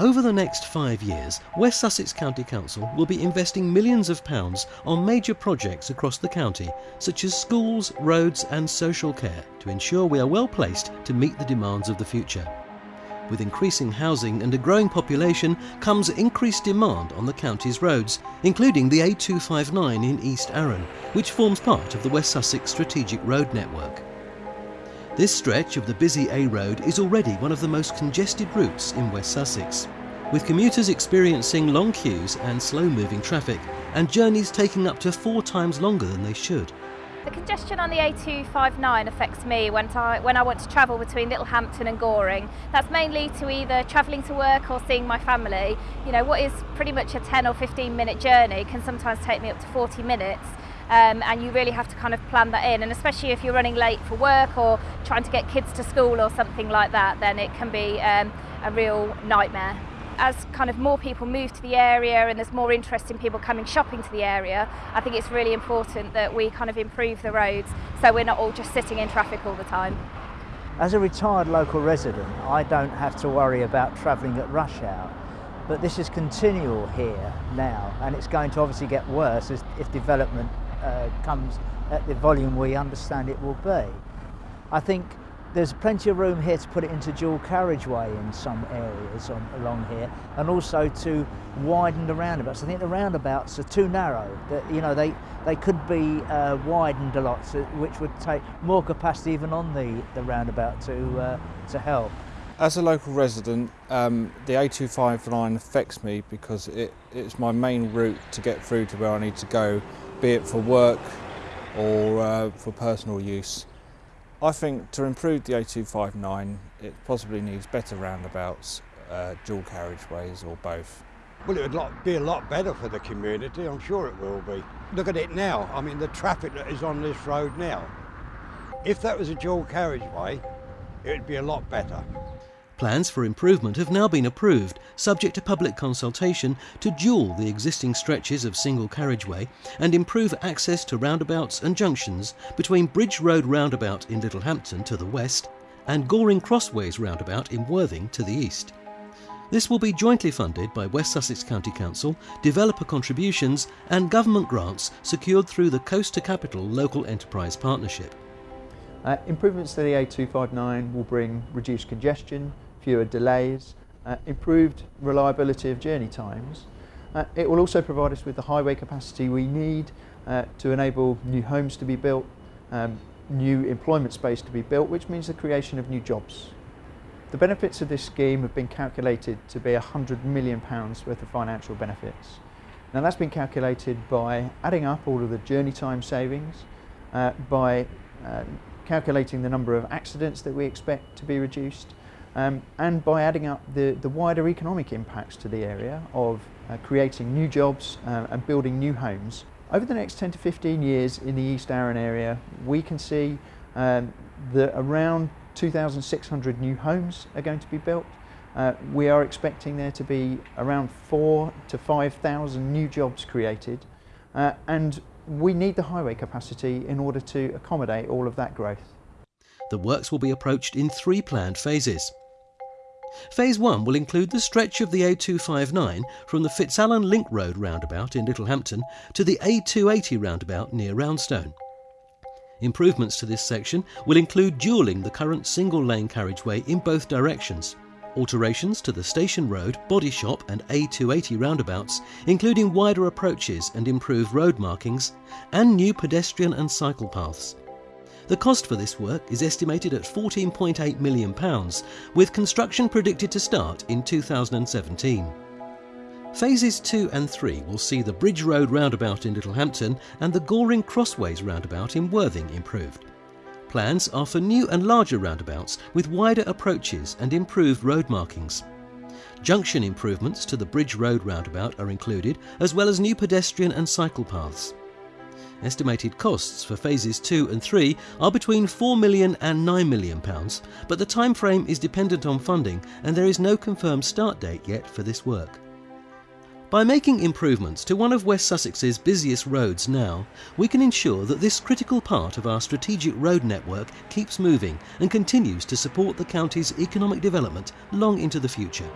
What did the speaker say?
Over the next five years, West Sussex County Council will be investing millions of pounds on major projects across the county, such as schools, roads and social care, to ensure we are well placed to meet the demands of the future. With increasing housing and a growing population comes increased demand on the county's roads, including the A259 in East Arun, which forms part of the West Sussex Strategic Road Network. This stretch of the busy A Road is already one of the most congested routes in West Sussex, with commuters experiencing long queues and slow-moving traffic, and journeys taking up to four times longer than they should. The congestion on the A259 affects me when I, when I want to travel between Littlehampton and Goring. That's mainly to either travelling to work or seeing my family. You know, what is pretty much a 10 or 15 minute journey can sometimes take me up to 40 minutes um, and you really have to kind of plan that in and especially if you're running late for work or trying to get kids to school or something like that then it can be um, a real nightmare. As kind of more people move to the area and there's more interest in people coming shopping to the area, I think it's really important that we kind of improve the roads so we're not all just sitting in traffic all the time. As a retired local resident, I don't have to worry about travelling at rush hour but this is continual here now and it's going to obviously get worse as, if development uh, comes at the volume we understand it will be. I think there's plenty of room here to put it into dual carriageway in some areas on, along here and also to widen the roundabouts. I think the roundabouts are too narrow. That, you know, they, they could be uh, widened a lot, which would take more capacity even on the, the roundabout to, uh, to help. As a local resident, um, the A259 affects me because it, it's my main route to get through to where I need to go be it for work or uh, for personal use. I think to improve the A259 it possibly needs better roundabouts, uh, dual carriageways or both. Well, it would be a lot better for the community, I'm sure it will be. Look at it now, I mean the traffic that is on this road now. If that was a dual carriageway, it would be a lot better. Plans for improvement have now been approved, subject to public consultation, to dual the existing stretches of single carriageway and improve access to roundabouts and junctions between Bridge Road roundabout in Littlehampton to the west and Goring Crossways roundabout in Worthing to the east. This will be jointly funded by West Sussex County Council, developer contributions and government grants secured through the Coast to Capital Local Enterprise Partnership. Uh, improvements to the A259 will bring reduced congestion, fewer delays, uh, improved reliability of journey times. Uh, it will also provide us with the highway capacity we need uh, to enable new homes to be built, um, new employment space to be built, which means the creation of new jobs. The benefits of this scheme have been calculated to be £100 million worth of financial benefits. Now that's been calculated by adding up all of the journey time savings, uh, by uh, calculating the number of accidents that we expect to be reduced, um, and by adding up the, the wider economic impacts to the area of uh, creating new jobs uh, and building new homes. Over the next 10 to 15 years in the East Arun area, we can see um, that around 2,600 new homes are going to be built. Uh, we are expecting there to be around four to 5,000 new jobs created uh, and we need the highway capacity in order to accommodate all of that growth. The works will be approached in three planned phases. Phase 1 will include the stretch of the A259 from the Fitzalan Link Road roundabout in Littlehampton to the A280 roundabout near Roundstone. Improvements to this section will include dualling the current single lane carriageway in both directions, alterations to the Station Road, Body Shop and A280 roundabouts, including wider approaches and improved road markings, and new pedestrian and cycle paths. The cost for this work is estimated at £14.8 million, with construction predicted to start in 2017. Phases 2 and 3 will see the Bridge Road roundabout in Littlehampton and the Goring Crossways roundabout in Worthing improved. Plans are for new and larger roundabouts with wider approaches and improved road markings. Junction improvements to the Bridge Road roundabout are included, as well as new pedestrian and cycle paths. Estimated costs for phases 2 and 3 are between 4 million and 9 million pounds, but the time frame is dependent on funding and there is no confirmed start date yet for this work. By making improvements to one of West Sussex's busiest roads now, we can ensure that this critical part of our strategic road network keeps moving and continues to support the county's economic development long into the future.